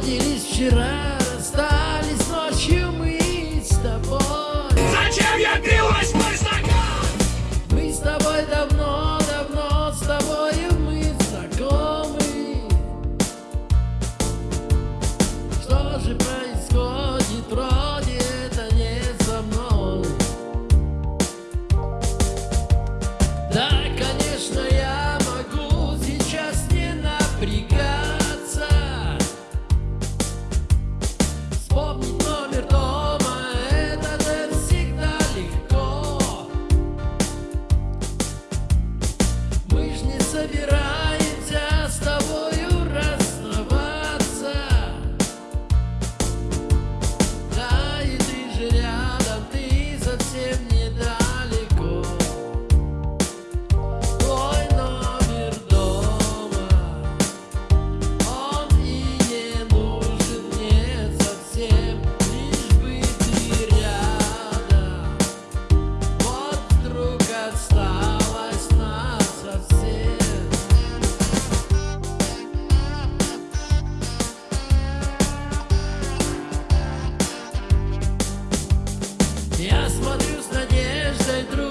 Сходились вчера, расстались ночью мы с тобой Зачем я билась, восьмой стакан? Мы с тобой давно, давно, с тобой мы знакомы Что же происходит, правда? him смотрю с надеждой друг